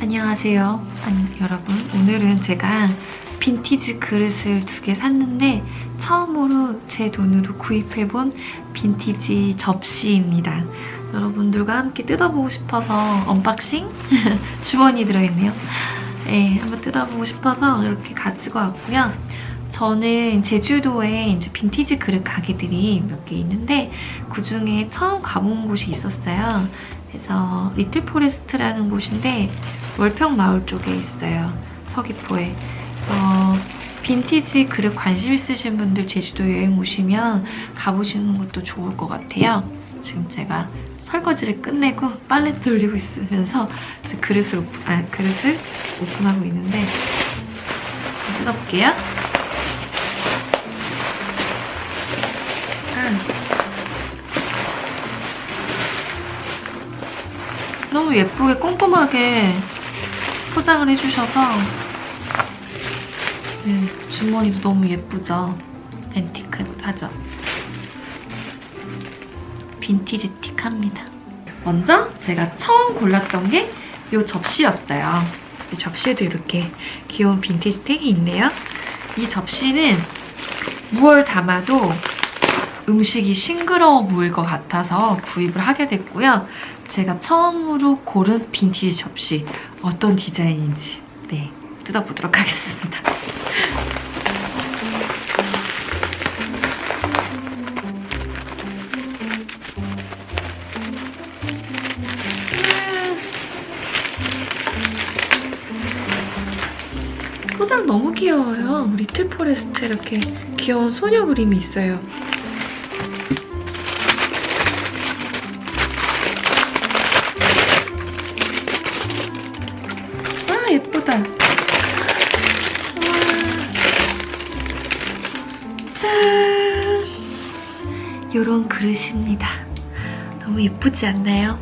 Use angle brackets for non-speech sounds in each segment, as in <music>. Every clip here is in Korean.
안녕하세요. 아니, 여러분. 오늘은 제가 빈티지 그릇을 두 개 샀는데 처음으로 제 돈으로 구입해본 빈티지 접시입니다. 여러분들과 함께 뜯어보고 싶어서 unboxing? <laughs> 주머니 들어있네요. 네, 한번 뜯어보고 싶어서 이렇게 가지고 왔고요. 저는 제주도에 이제 빈티지 그릇 가게들이 몇 개 있는데 그중에 처음 가본 곳이 있었어요. 그래서 리틀 포레스트라는 곳인데 월평 마을 쪽에 있어요. 서귀포에. 그래서 빈티지 그릇 관심 있으신 분들 제주도 여행 오시면 가보시는 것도 좋을 것 같아요. 지금 제가 설거지를 끝내고 빨래 돌리고 있으면서 그릇을, 오픈, 아, 그릇을 오픈하고 있는데 뜯어볼게요. 너무 예쁘게 꼼꼼하게 포장을 해주셔서 네, 주머니도 너무 예쁘죠? 앤티크하죠? 빈티지틱합니다. 먼저 제가 처음 골랐던 게 이 접시였어요. 이 접시에도 이렇게 귀여운 빈티지 택이 있네요. 이 접시는 무얼 담아도 음식이 싱그러워 보일 것 같아서 구입을 하게 됐고요. 제가 처음으로 고른 빈티지 접시 어떤 디자인인지 네 뜯어보도록 하겠습니다. 포장 너무 귀여워요. 리틀 포레스트 이렇게 귀여운 소녀 그림이 있어요. 예쁘다. 짠! 이런 그릇입니다. 너무 예쁘지 않나요?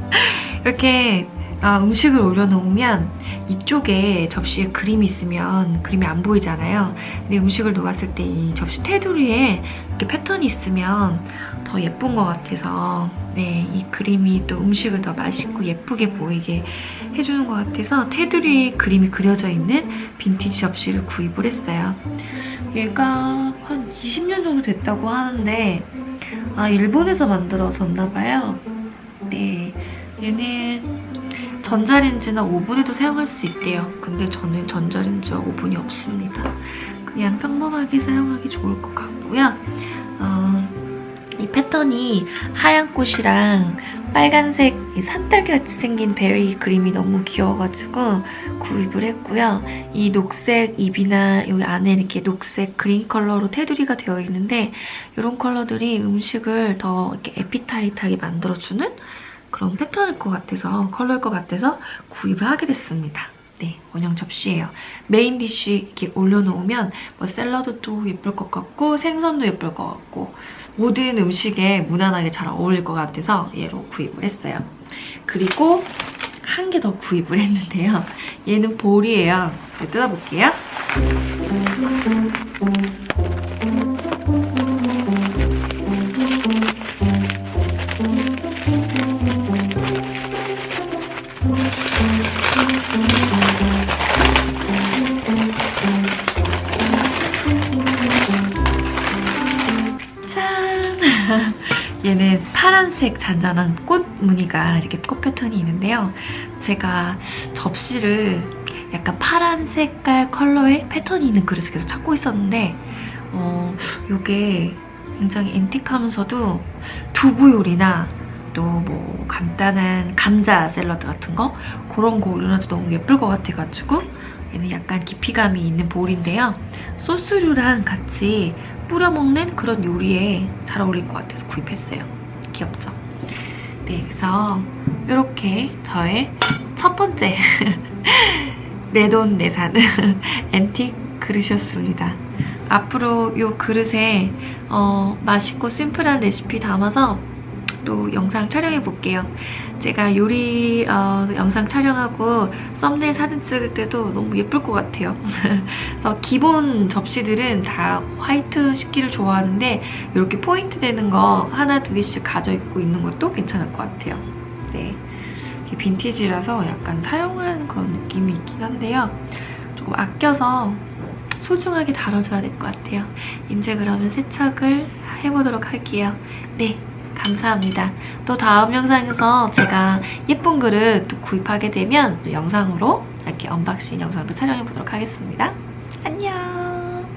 <laughs> 이렇게 아, 음식을 올려놓으면 이쪽에 접시에 그림이 있으면 그림이 안 보이잖아요. 근데 음식을 놓았을 때 이 접시 테두리에 이렇게 패턴이 있으면 더 예쁜 것 같아서 네, 이 그림이 또 음식을 더 맛있고 예쁘게 보이게 해주는 것 같아서 테두리에 그림이 그려져 있는 빈티지 접시를 구입을 했어요. 얘가 한 20년 정도 됐다고 하는데 아 일본에서 만들어졌나 봐요. 네, 얘는 전자레인지나 오븐에도 사용할 수 있대요. 근데 저는 전자레인지와 오븐이 없습니다. 그냥 평범하게 사용하기 좋을 것 같고요. 어, 이 패턴이 하얀 꽃이랑 빨간색 산딸기같이 생긴 berry 그림이 너무 귀여워가지고 구입을 했고요. 이 녹색 잎이나 여기 안에 이렇게 녹색 그린 컬러로 테두리가 되어 있는데 이런 컬러들이 음식을 더 이렇게 appetite하게 만들어주는 그런 패턴일 것 같아서 컬러일 것 같아서 구입을 하게 됐습니다. 네, 원형 접시예요. main dish 이렇게 올려놓으면 뭐 샐러드도 예쁠 것 같고 생선도 예쁠 것 같고 모든 음식에 무난하게 잘 어울릴 것 같아서 얘로 구입을 했어요. 그리고 한 개 더 구입을 했는데요. 얘는 볼이에요. 뜯어볼게요. 얘는 파란색 잔잔한 꽃 무늬가 이렇게 꽃 패턴이 있는데요. 제가 접시를 약간 파란 색깔 컬러의 패턴이 있는 그릇을 계속 찾고 있었는데 어, 이게 굉장히 앤틱하면서도 두부 요리나 또 뭐 간단한 감자 샐러드 같은 거 그런 거 올려놔도 너무 예쁠 것 같아가지고 얘는 약간 깊이감이 있는 볼인데요. 소스류랑 같이 뿌려 먹는 그런 요리에 잘 어울릴 것 같아서 구입했어요. 귀엽죠? 네, 그래서 이렇게 저의 첫 번째 <laughs> 내돈 내산 <laughs> 앤틱 그릇이었습니다. 앞으로 이 그릇에 어, 맛있고 심플한 레시피 담아서 또 영상 촬영해 볼게요. 제가 요리 어, 영상 촬영하고 썸네일 사진 찍을 때도 너무 예쁠 것 같아요. <laughs> 그래서 기본 접시들은 다 화이트 식기를 좋아하는데 이렇게 포인트 되는 거 하나 두 개씩 가져 있고 있는 것도 괜찮을 것 같아요. 네, 빈티지라서 약간 사용한 그런 느낌이 있긴 한데요. 조금 아껴서 소중하게 다뤄줘야 될 것 같아요. 이제 그러면 세척을 해보도록 할게요. 네, 감사합니다. 또 다음 영상에서 제가 예쁜 그릇 또 구입하게 되면 또 영상으로 이렇게 unboxing 영상도 촬영해 보도록 하겠습니다. 안녕!